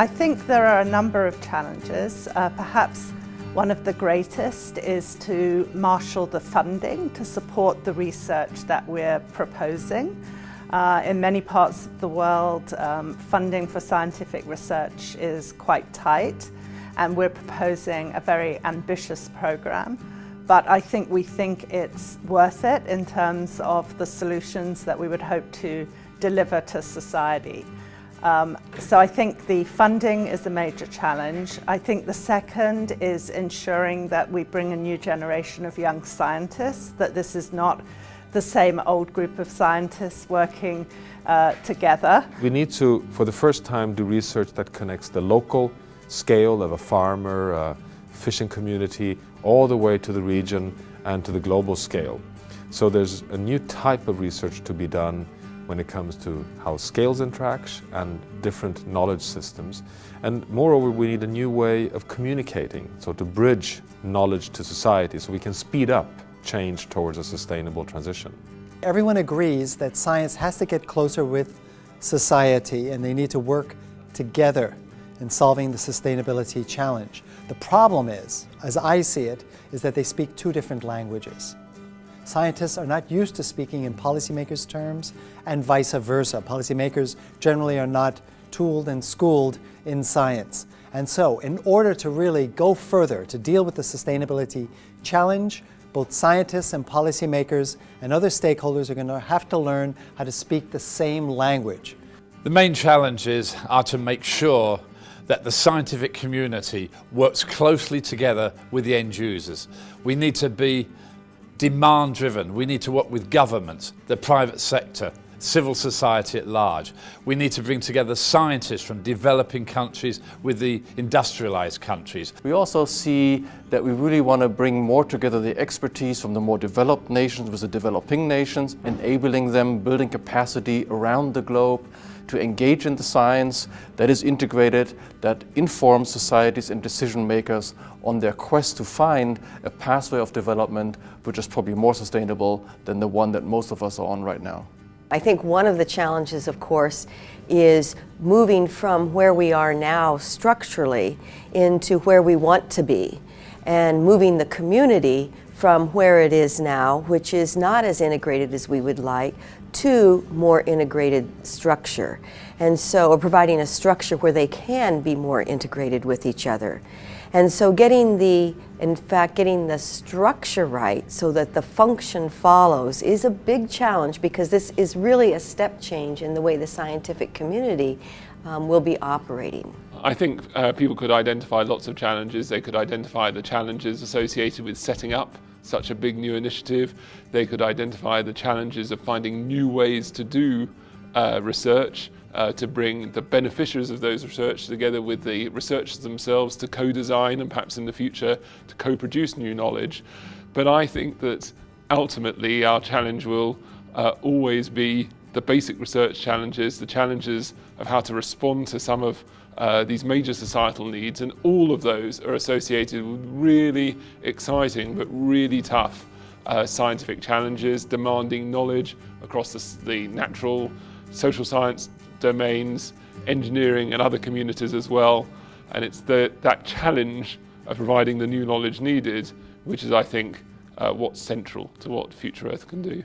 I think there are a number of challenges. Uh, perhaps one of the greatest is to marshal the funding to support the research that we're proposing. Uh, in many parts of the world, um, funding for scientific research is quite tight and we're proposing a very ambitious program. But I think we think it's worth it in terms of the solutions that we would hope to deliver to society. Um, so I think the funding is a major challenge. I think the second is ensuring that we bring a new generation of young scientists, that this is not the same old group of scientists working uh, together. We need to, for the first time, do research that connects the local scale of a farmer, a fishing community, all the way to the region and to the global scale. So there's a new type of research to be done when it comes to how scales interact and different knowledge systems. And moreover, we need a new way of communicating, so to bridge knowledge to society so we can speed up change towards a sustainable transition. Everyone agrees that science has to get closer with society and they need to work together in solving the sustainability challenge. The problem is, as I see it, is that they speak two different languages. Scientists are not used to speaking in policymakers' terms and vice versa. Policymakers generally are not tooled and schooled in science. And so, in order to really go further to deal with the sustainability challenge, both scientists and policymakers and other stakeholders are going to have to learn how to speak the same language. The main challenges are to make sure that the scientific community works closely together with the end users. We need to be demand driven. We need to work with governments, the private sector, civil society at large. We need to bring together scientists from developing countries with the industrialized countries. We also see that we really want to bring more together the expertise from the more developed nations with the developing nations, enabling them, building capacity around the globe to engage in the science that is integrated, that informs societies and decision makers on their quest to find a pathway of development which is probably more sustainable than the one that most of us are on right now. I think one of the challenges, of course, is moving from where we are now structurally into where we want to be and moving the community from where it is now, which is not as integrated as we would like, to more integrated structure. And so, or providing a structure where they can be more integrated with each other. And so getting the, in fact, getting the structure right so that the function follows is a big challenge because this is really a step change in the way the scientific community um, will be operating. I think uh, people could identify lots of challenges. They could identify the challenges associated with setting up such a big new initiative. They could identify the challenges of finding new ways to do uh, research, uh, to bring the beneficiaries of those research together with the researchers themselves to co-design and perhaps in the future to co-produce new knowledge. But I think that ultimately our challenge will uh, always be the basic research challenges, the challenges of how to respond to some of uh, these major societal needs, and all of those are associated with really exciting but really tough uh, scientific challenges demanding knowledge across the, the natural, social science domains, engineering and other communities as well. And it's the, that challenge of providing the new knowledge needed, which is, I think, uh, what's central to what Future Earth can do.